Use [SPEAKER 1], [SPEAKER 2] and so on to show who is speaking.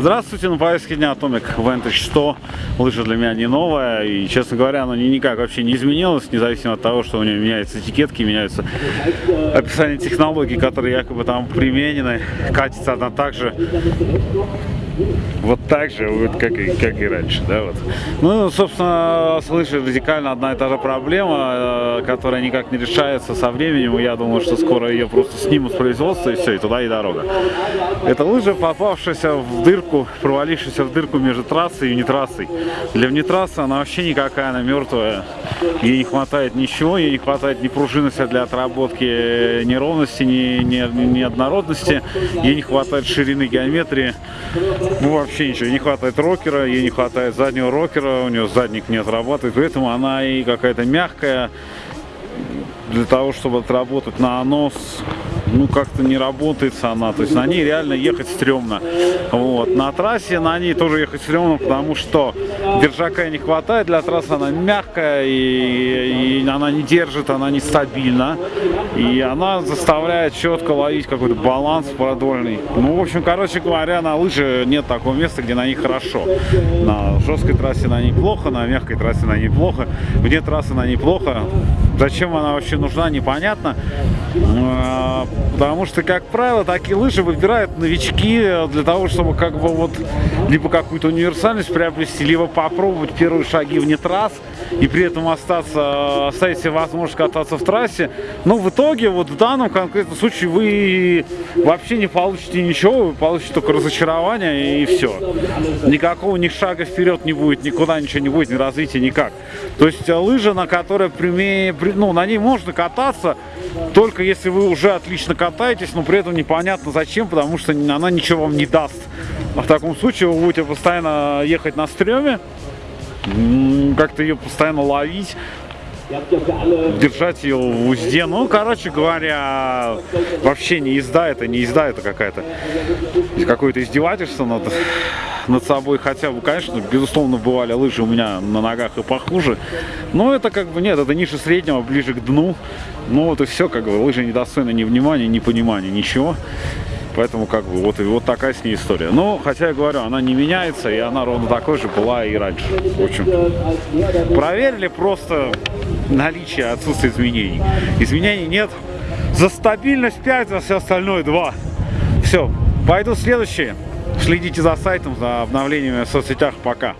[SPEAKER 1] Здравствуйте, на повестке дня Atomic Vantage 100. Лыжа для меня не новая, и, честно говоря, она никак вообще не изменилась, независимо от того, что у нее меняются этикетки, меняются описание технологий, которые якобы там применены. Катится она также вот так же, вот как, и, как и раньше, да, вот. Ну, собственно, слышу радикально одна и та же проблема, э, которая никак не решается со временем, я думаю, что скоро ее просто снимут с производства, и все, и туда и дорога. Это лыжа, попавшаяся в дырку, провалившаяся в дырку между трассой и внетрассой. Для внетрассы она вообще никакая, она мертвая, ей не хватает ничего, ей не хватает ни пружинности для отработки неровности, ни, ни, ни однородности, ей не хватает ширины геометрии, ну, вообще ничего, не хватает рокера, ей не хватает заднего рокера, у нее задник не отрабатывает, поэтому она и какая-то мягкая, для того, чтобы отработать на нос, ну, как-то не работает она. То есть на ней реально ехать стрёмно. Вот. На трассе на ней тоже ехать стрёмно, потому что держака не хватает. Для трассы она мягкая, и, и она не держит, она не стабильна. И она заставляет четко ловить какой-то баланс продольный. Ну, в общем, короче говоря, на лыжи нет такого места, где на них хорошо. На жесткой трассе на ней плохо, на мягкой трассе на ней плохо, вне трассы на ней плохо. Зачем она вообще нужна, непонятно. А, потому что, как правило, такие лыжи выбирают новички для того, чтобы как бы вот либо какую-то универсальность приобрести, либо попробовать первые шаги вне трасс и при этом остаться, оставить себе возможность кататься в трассе. Но в итоге, вот в данном конкретном случае, вы вообще не получите ничего, вы получите только разочарование и все. Никакого ни шага вперед не будет, никуда ничего не будет, ни развития никак. То есть лыжа, на которой прямее, ну, на ней можно кататься, только если вы уже отлично катаетесь, но при этом непонятно зачем, потому что она ничего вам не даст. А в таком случае вы будете постоянно ехать на стреме, как-то ее постоянно ловить, держать ее в узде. Ну, короче говоря, вообще не езда это, не езда это какая-то. Какое-то издевательство над, над собой. Хотя бы, конечно, безусловно, бывали лыжи у меня на ногах и похуже. Но это как бы, нет, это ниже среднего, ближе к дну. Ну вот и все, как бы, лыжи недостойны ни внимания, ни понимания, ничего. Поэтому как бы вот, вот такая с ней история. Но, хотя я говорю, она не меняется, и она ровно такой же была и раньше. В общем, проверили просто наличие, отсутствие изменений. Изменений нет. За стабильность 5, за все остальное 2. Все, пойду следующее. Следите за сайтом, за обновлениями в соцсетях. Пока.